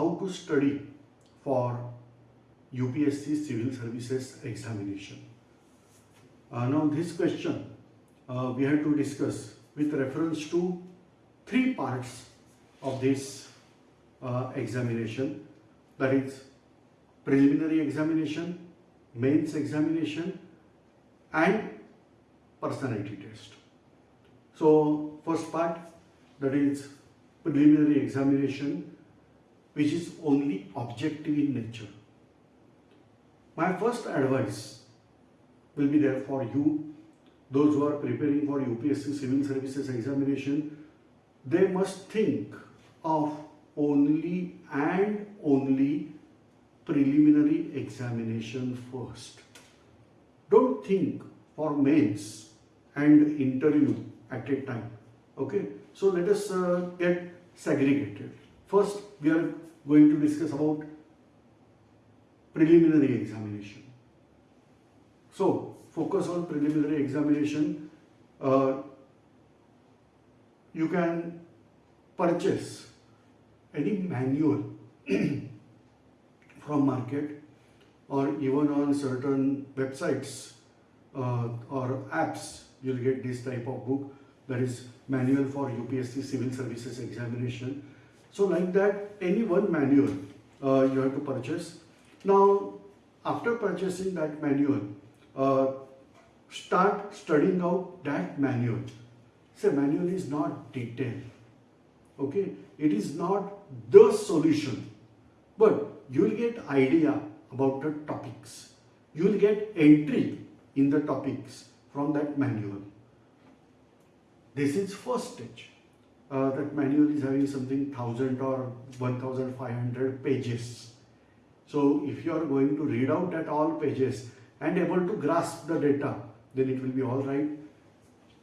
how to study for UPSC Civil Services examination. Uh, now this question uh, we have to discuss with reference to three parts of this uh, examination that is preliminary examination, mains examination and personality test. So first part that is preliminary examination which is only objective in nature. My first advice will be there for you, those who are preparing for UPSC Civil Services examination, they must think of only and only preliminary examination first. Don't think for mains and interview at a time. Okay, so let us uh, get segregated. First, we are going to discuss about preliminary examination. So, focus on preliminary examination. Uh, you can purchase any manual from market or even on certain websites uh, or apps you'll get this type of book that is manual for UPSC civil services examination so like that any one manual uh, you have to purchase. Now after purchasing that manual uh, start studying out that manual. Say manual is not detailed okay? It is not the solution. But you will get idea about the topics. You will get entry in the topics from that manual. This is first stage uh, that manual is having something 1000 or 1500 pages. So if you are going to read out at all pages and able to grasp the data then it will be all right.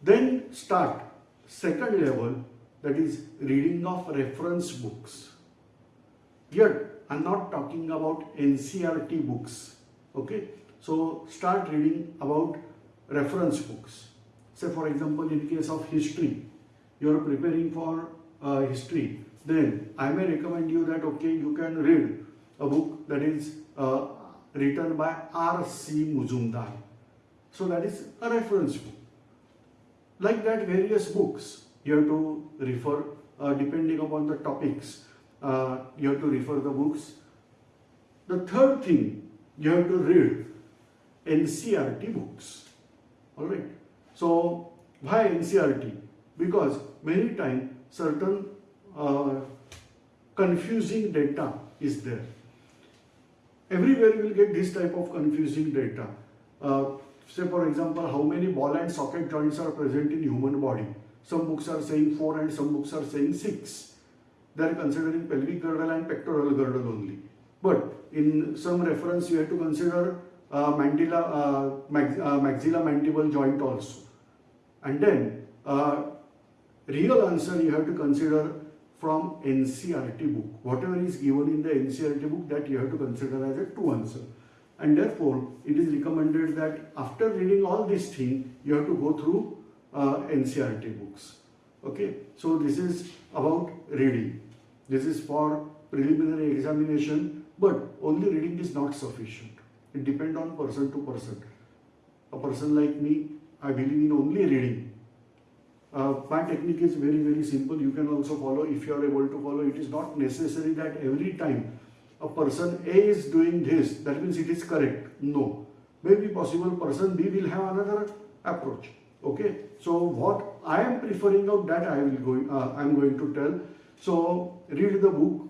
Then start. Second level that is reading of reference books. Here i'm not talking about ncert books okay? So start reading about reference books. Say for example in case of history you are preparing for uh, history then i may recommend you that okay you can read a book that is uh, written by r.c. Majumdar so that is a reference book. Like that various books you have to refer uh, depending upon the topics uh, you have to refer the books. The third thing you have to read NCERT books. Alright so why NCERT because many times certain uh, confusing data is there. Everywhere you will get this type of confusing data. Uh, say for example how many ball and socket joints are present in human body? Some books are saying 4 and some books are saying 6 they are considering pelvic girdle and pectoral girdle only. But in some reference you have to consider uh, uh, uh, maxilla mandible joint also. And then uh, real answer you have to consider from NCERT book. Whatever is given in the NCERT book that you have to consider as a true answer. And therefore, it is recommended that after reading all these things, you have to go through uh, NCERT books. Okay, so this is about reading. This is for preliminary examination, but only reading is not sufficient. It depends on person to person. A person like me, I believe in only reading uh, my technique is very very simple. You can also follow. If you are able to follow it is not necessary that every time a person A is doing this that means it is correct. No. Maybe possible person B will have another approach. Okay? So what I am preferring of that I will going uh, I am going to tell. So read the book.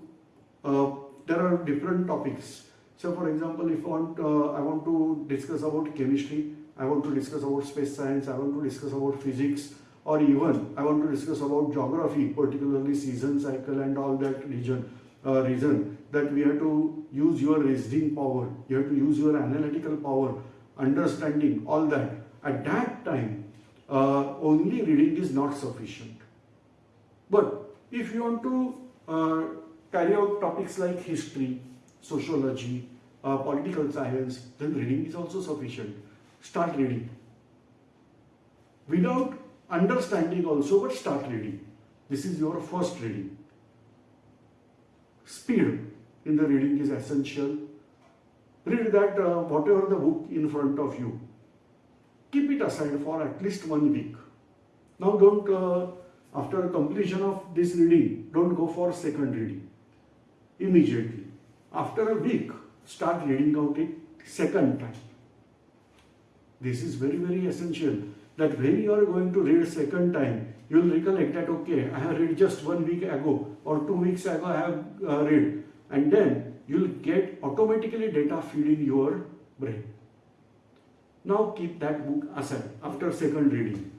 Uh, there are different topics. So for example if I want uh, I want to discuss about chemistry I want to discuss about space science I want to discuss about physics or even I want to discuss about geography, particularly season cycle and all that region, uh, reason that we have to use your reasoning power, you have to use your analytical power, understanding, all that. At that time, uh, only reading is not sufficient. But if you want to uh, carry out topics like history, sociology, uh, political science, then reading is also sufficient. Start reading. Without understanding also but start reading. This is your first reading. Speed. in the reading is essential. Read that uh, whatever the book in front of you. Keep it aside for at least one week. Now don't, uh, after completion of this reading, don't go for second reading immediately. After a week, start reading out it second time. This is very, very essential that when you are going to read second time, you will recollect that, okay, I have read just one week ago or two weeks ago I have uh, read and then you will get automatically data feed in your brain. Now keep that book aside after second reading.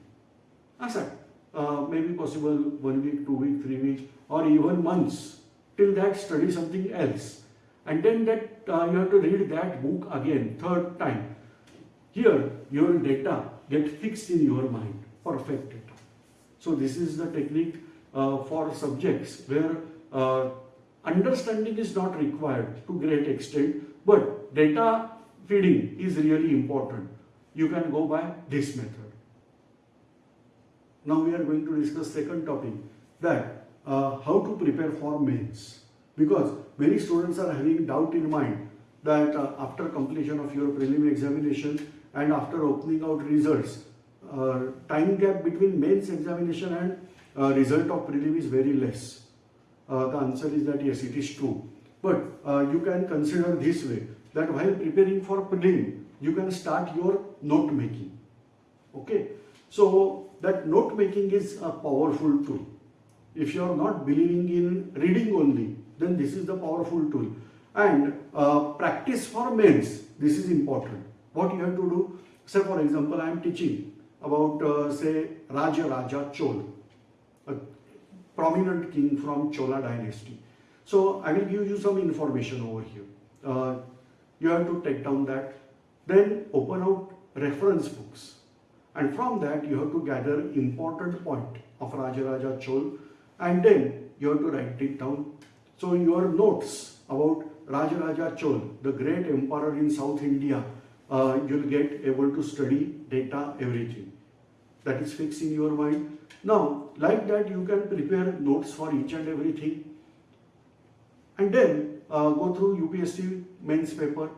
Aside. Uh, maybe possible one week, two week, three weeks or even months. Till that study something else. And then that uh, you have to read that book again, third time. Here your data get fixed in your mind, perfect data. So this is the technique uh, for subjects where uh, understanding is not required to great extent, but data feeding is really important. You can go by this method. Now we are going to discuss second topic that uh, how to prepare for mains because many students are having doubt in mind that uh, after completion of your prelim examination and after opening out results uh, time gap between mains examination and uh, result of prelim is very less uh, the answer is that yes, it is true. But uh, you can consider this way that while preparing for prelim, you can start your note making. Okay, so that note making is a powerful tool. If you are not believing in reading only, then this is the powerful tool. And uh, practice for mains, this is important. What you have to do, say for example, I am teaching about uh, say Raja Raja Chol, a prominent king from Chola dynasty. So I will give you some information over here. Uh, you have to take down that. Then open out reference books. And from that you have to gather important point of Rajaraja Chol and then you have to write it down. So in your notes about Rajaraja Chol, the great emperor in South India, uh, you'll get able to study data, everything. That is fixed in your mind. Now, like that, you can prepare notes for each and everything. And then uh, go through UPSC mains paper.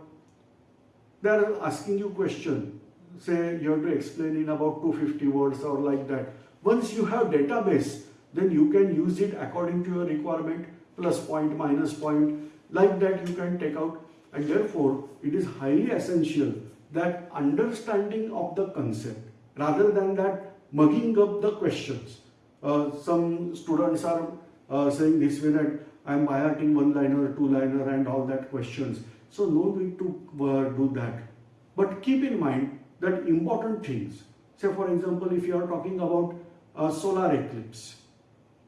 They are asking you question. Say you have to explain in about 250 words or like that. Once you have database, then you can use it according to your requirement, plus point, minus point. Like that you can take out. And therefore, it is highly essential that understanding of the concept rather than that mugging up the questions. Uh, some students are uh, saying this way that I am highlighting one liner, two liner and all that questions. So no need to uh, do that. But keep in mind that important things. Say for example, if you are talking about a solar eclipse,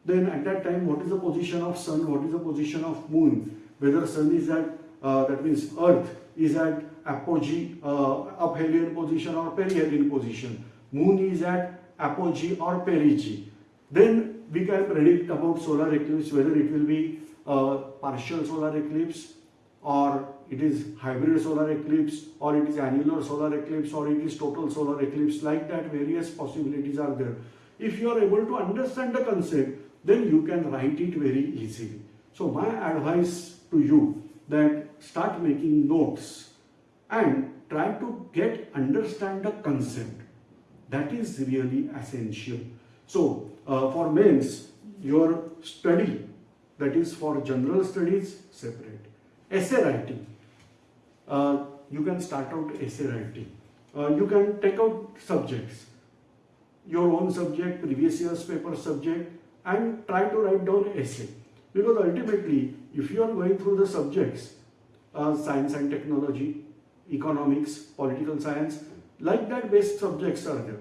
then at that time what is the position of sun, what is the position of moon, whether sun is at, uh, that means earth is at apogee, uh, aphelion position or perihelion position, moon is at apogee or perigee. Then we can predict about solar eclipse whether it will be a partial solar eclipse or it is hybrid solar eclipse or it is annular solar eclipse or it is total solar eclipse like that various possibilities are there. If you are able to understand the concept then you can write it very easily. So my advice to you that start making notes and try to get understand the concept that is really essential. So uh, for mains, your study, that is for general studies, separate. Essay writing, uh, you can start out essay writing. Uh, you can take out subjects, your own subject, previous year's paper subject and try to write down essay. Because ultimately, if you are going through the subjects, uh, science and technology, economics, political science, like that based subjects are there.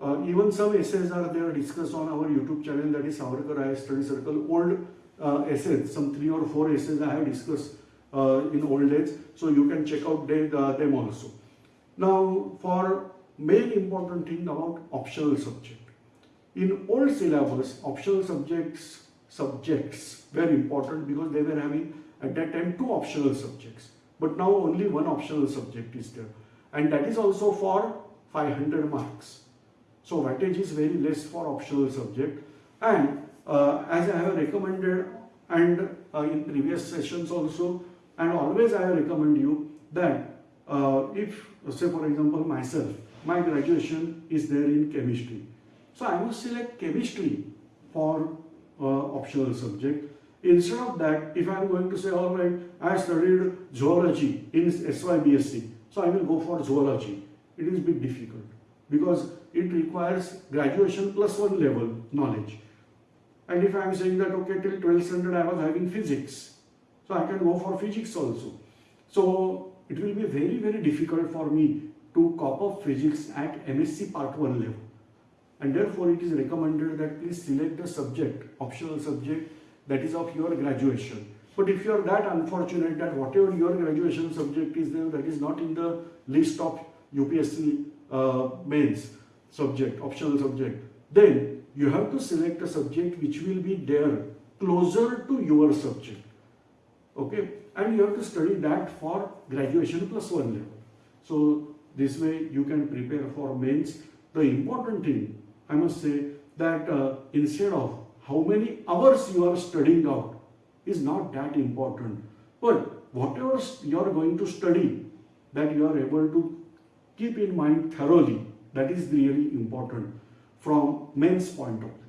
Uh, even some essays are there discussed on our YouTube channel that is Savarkar IAS Study Circle. Old uh, essays, some three or four essays I have discussed uh, in old days. So you can check out they, uh, them also. Now for main important thing about optional subject. In old syllabus, optional subjects subjects were important because they were having at that time two optional subjects. But now only one optional subject is there. And that is also for 500 marks. So weightage is very less for optional subject. And uh, as I have recommended and uh, in previous sessions also and always I recommend you that uh, if say for example myself my graduation is there in chemistry so I must select chemistry for uh, optional subject instead of that if I am going to say all right I studied zoology in SYBSc so I will go for zoology. It is bit difficult because it requires graduation plus one level knowledge. And if I am saying that okay till 12th standard I was having physics so I can go for physics also. So it will be very very difficult for me to cop up physics at MSc part 1 level. And therefore it is recommended that please select the subject optional subject that is of your graduation. But if you are that unfortunate that whatever your graduation subject is there that is not in the list of UPSC uh, mains subject optional subject then you have to select a subject which will be there closer to your subject. Okay? And you have to study that for graduation plus one level. So this way you can prepare for mains. The important thing i must say that uh, instead of how many hours you are studying out is not that important. But whatever you are going to study that you are able to keep in mind thoroughly that is really important from mains point of view